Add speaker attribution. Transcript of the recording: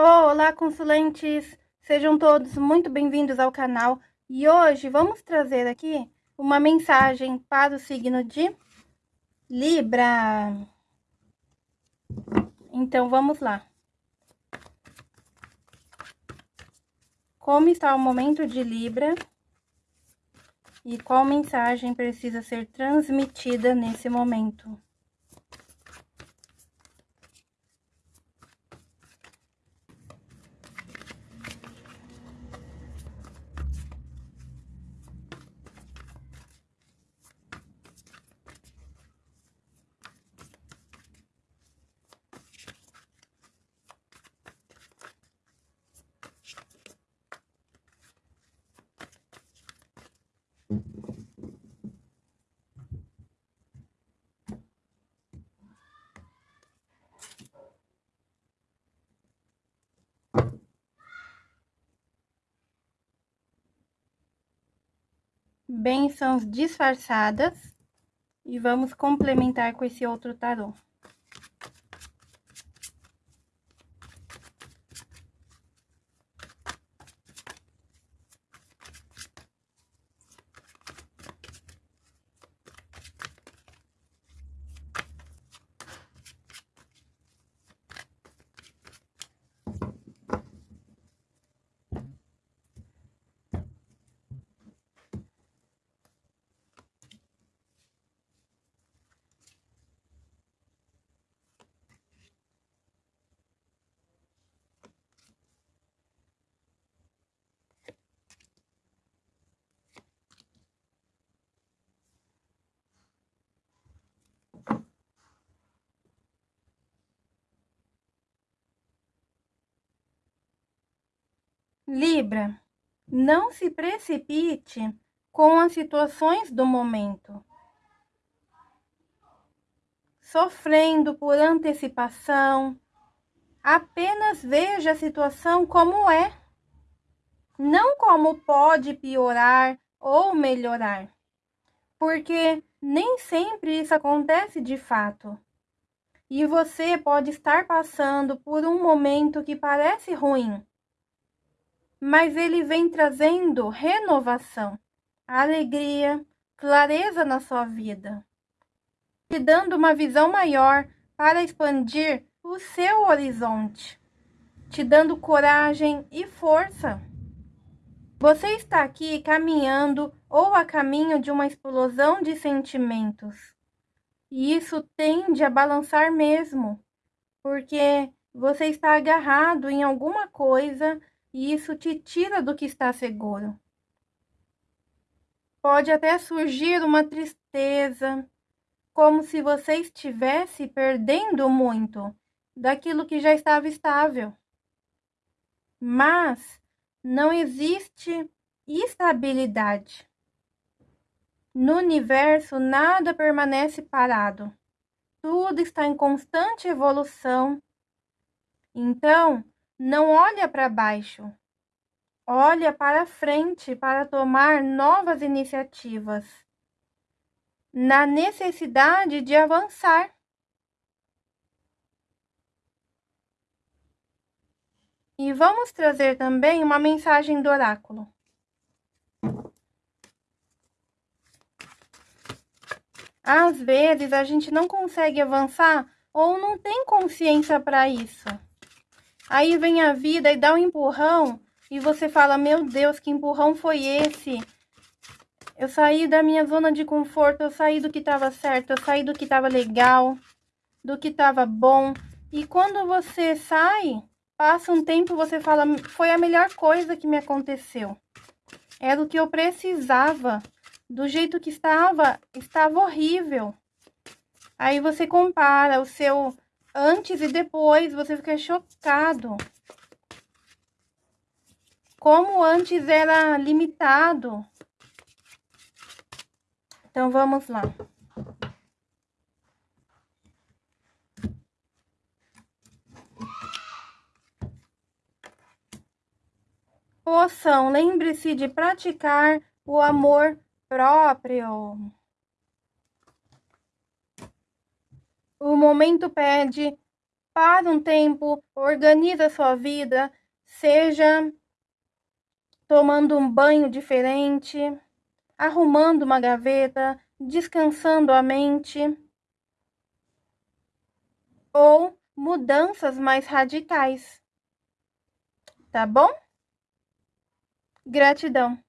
Speaker 1: Olá, consulentes! Sejam todos muito bem-vindos ao canal. E hoje vamos trazer aqui uma mensagem para o signo de Libra. Então, vamos lá. Como está o momento de Libra e qual mensagem precisa ser transmitida nesse momento? Bênçãos disfarçadas e vamos complementar com esse outro tarô. Libra, não se precipite com as situações do momento. Sofrendo por antecipação, apenas veja a situação como é, não como pode piorar ou melhorar, porque nem sempre isso acontece de fato. E você pode estar passando por um momento que parece ruim, mas ele vem trazendo renovação, alegria, clareza na sua vida, te dando uma visão maior para expandir o seu horizonte, te dando coragem e força. Você está aqui caminhando ou a caminho de uma explosão de sentimentos. E isso tende a balançar mesmo, porque você está agarrado em alguma coisa e isso te tira do que está seguro. Pode até surgir uma tristeza, como se você estivesse perdendo muito daquilo que já estava estável. Mas não existe estabilidade. No universo, nada permanece parado. Tudo está em constante evolução. Então, não olha para baixo. Olha para frente para tomar novas iniciativas. Na necessidade de avançar. E vamos trazer também uma mensagem do oráculo. Às vezes a gente não consegue avançar ou não tem consciência para isso. Aí vem a vida e dá um empurrão e você fala: Meu Deus, que empurrão foi esse? Eu saí da minha zona de conforto, eu saí do que estava certo, eu saí do que estava legal, do que estava bom. E quando você sai, passa um tempo, você fala: Foi a melhor coisa que me aconteceu. Era o que eu precisava. Do jeito que estava, estava horrível. Aí você compara o seu antes e depois, você fica chocado. Como antes era limitado. Então, vamos lá. Poção, lembre-se de praticar o amor próprio. O momento pede para um tempo, organiza sua vida, seja tomando um banho diferente, arrumando uma gaveta, descansando a mente ou mudanças mais radicais. Tá bom? Gratidão.